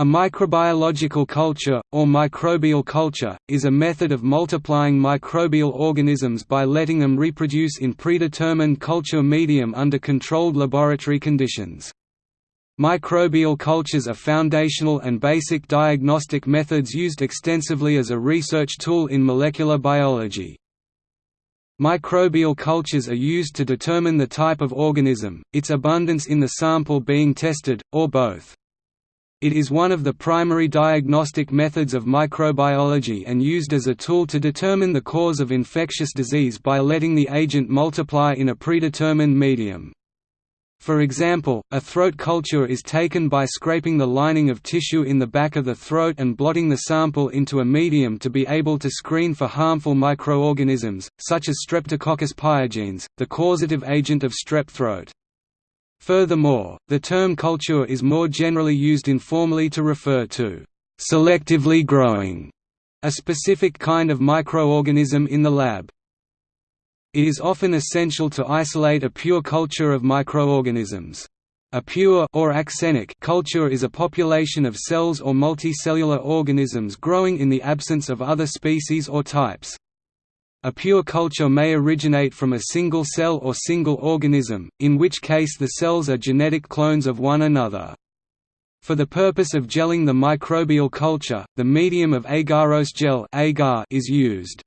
A microbiological culture, or microbial culture, is a method of multiplying microbial organisms by letting them reproduce in predetermined culture medium under controlled laboratory conditions. Microbial cultures are foundational and basic diagnostic methods used extensively as a research tool in molecular biology. Microbial cultures are used to determine the type of organism, its abundance in the sample being tested, or both. It is one of the primary diagnostic methods of microbiology and used as a tool to determine the cause of infectious disease by letting the agent multiply in a predetermined medium. For example, a throat culture is taken by scraping the lining of tissue in the back of the throat and blotting the sample into a medium to be able to screen for harmful microorganisms, such as Streptococcus pyogenes, the causative agent of strep throat. Furthermore, the term culture is more generally used informally to refer to selectively growing a specific kind of microorganism in the lab. It is often essential to isolate a pure culture of microorganisms. A pure or axenic culture is a population of cells or multicellular organisms growing in the absence of other species or types. A pure culture may originate from a single cell or single organism, in which case the cells are genetic clones of one another. For the purpose of gelling the microbial culture, the medium of agarose gel agar is used.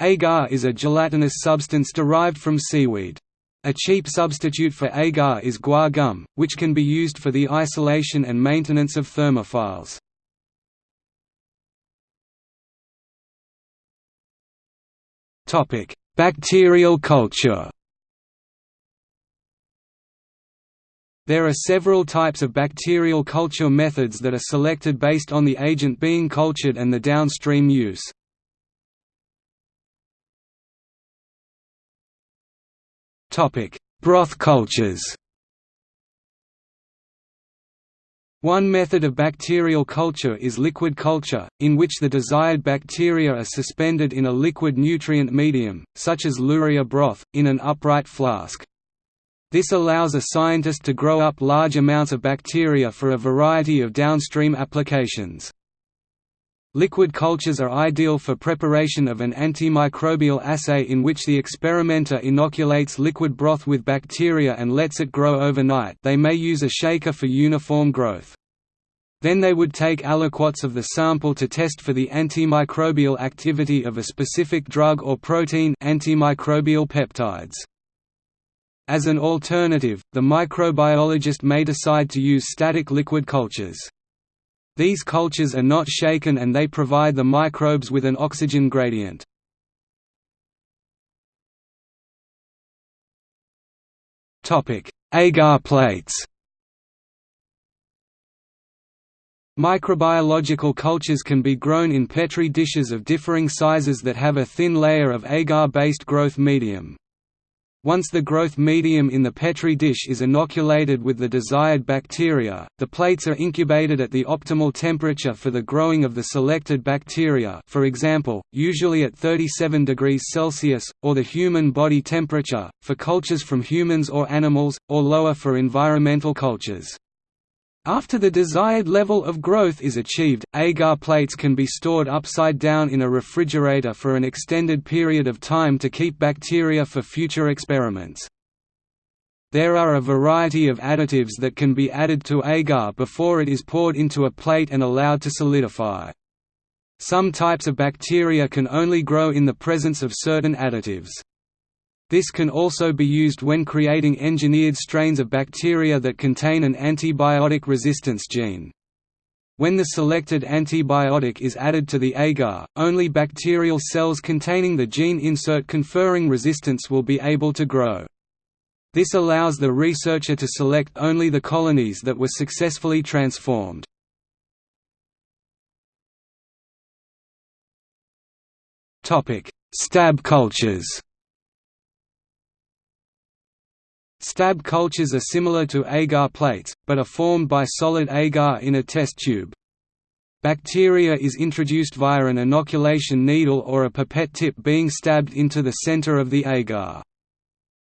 Agar is a gelatinous substance derived from seaweed. A cheap substitute for agar is guar gum, which can be used for the isolation and maintenance of thermophiles. Topic: Bacterial culture. There are several types of bacterial culture methods that are selected based on the agent being cultured and the downstream use. Topic: Broth cultures. One method of bacterial culture is liquid culture, in which the desired bacteria are suspended in a liquid nutrient medium, such as luria broth, in an upright flask. This allows a scientist to grow up large amounts of bacteria for a variety of downstream applications. Liquid cultures are ideal for preparation of an antimicrobial assay in which the experimenter inoculates liquid broth with bacteria and lets it grow overnight they may use a shaker for uniform growth. Then they would take aliquots of the sample to test for the antimicrobial activity of a specific drug or protein antimicrobial peptides. As an alternative, the microbiologist may decide to use static liquid cultures. These cultures are not shaken and they provide the microbes with an oxygen gradient. Agar plates Microbiological cultures can be grown in Petri dishes of differing sizes that have a thin layer of agar-based growth medium. Once the growth medium in the Petri dish is inoculated with the desired bacteria, the plates are incubated at the optimal temperature for the growing of the selected bacteria for example, usually at 37 degrees Celsius, or the human body temperature, for cultures from humans or animals, or lower for environmental cultures. After the desired level of growth is achieved, agar plates can be stored upside down in a refrigerator for an extended period of time to keep bacteria for future experiments. There are a variety of additives that can be added to agar before it is poured into a plate and allowed to solidify. Some types of bacteria can only grow in the presence of certain additives. This can also be used when creating engineered strains of bacteria that contain an antibiotic resistance gene. When the selected antibiotic is added to the agar, only bacterial cells containing the gene insert conferring resistance will be able to grow. This allows the researcher to select only the colonies that were successfully transformed. Stab cultures Stab cultures are similar to agar plates, but are formed by solid agar in a test tube. Bacteria is introduced via an inoculation needle or a pipette tip being stabbed into the center of the agar.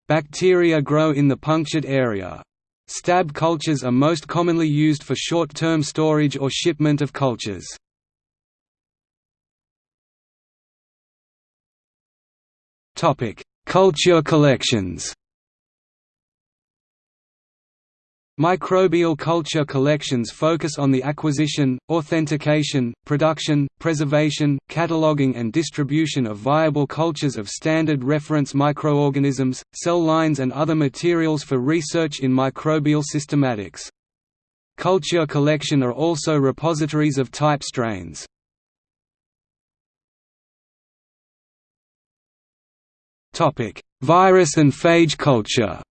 Bacteria grow in the punctured area. Stab cultures are most commonly used for short-term storage or shipment of cultures. Culture collections Microbial culture collections focus on the acquisition, authentication, production, preservation, cataloging and distribution of viable cultures of standard reference microorganisms, cell lines and other materials for research in microbial systematics. Culture collection are also repositories of type strains. Virus and phage culture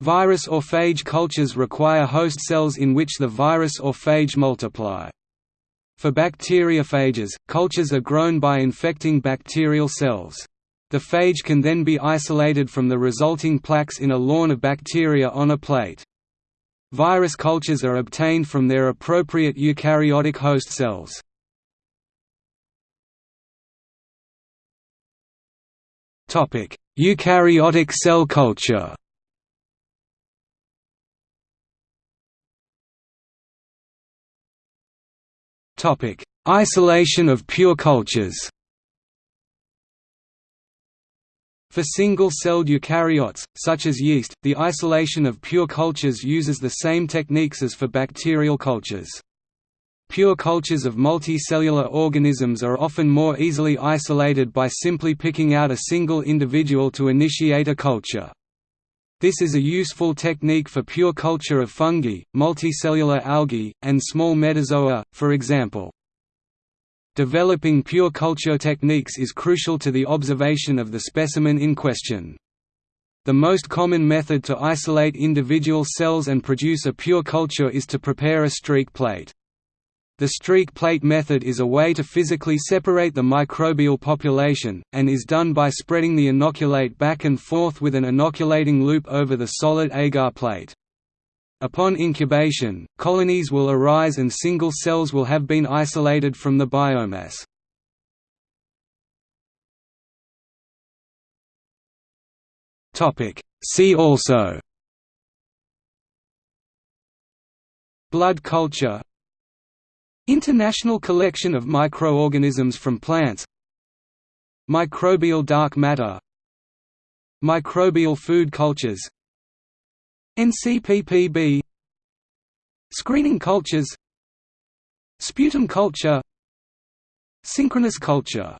Virus or phage cultures require host cells in which the virus or phage multiply. For bacteriophages, cultures are grown by infecting bacterial cells. The phage can then be isolated from the resulting plaques in a lawn of bacteria on a plate. Virus cultures are obtained from their appropriate eukaryotic host cells. Eukaryotic cell culture Isolation of pure cultures For single-celled eukaryotes, such as yeast, the isolation of pure cultures uses the same techniques as for bacterial cultures. Pure cultures of multicellular organisms are often more easily isolated by simply picking out a single individual to initiate a culture. This is a useful technique for pure culture of fungi, multicellular algae, and small metazoa, for example. Developing pure culture techniques is crucial to the observation of the specimen in question. The most common method to isolate individual cells and produce a pure culture is to prepare a streak plate. The streak plate method is a way to physically separate the microbial population, and is done by spreading the inoculate back and forth with an inoculating loop over the solid agar plate. Upon incubation, colonies will arise and single cells will have been isolated from the biomass. See also Blood culture International collection of microorganisms from plants. Microbial dark matter. Microbial food cultures. NCPPB Screening cultures. Sputum culture. Synchronous culture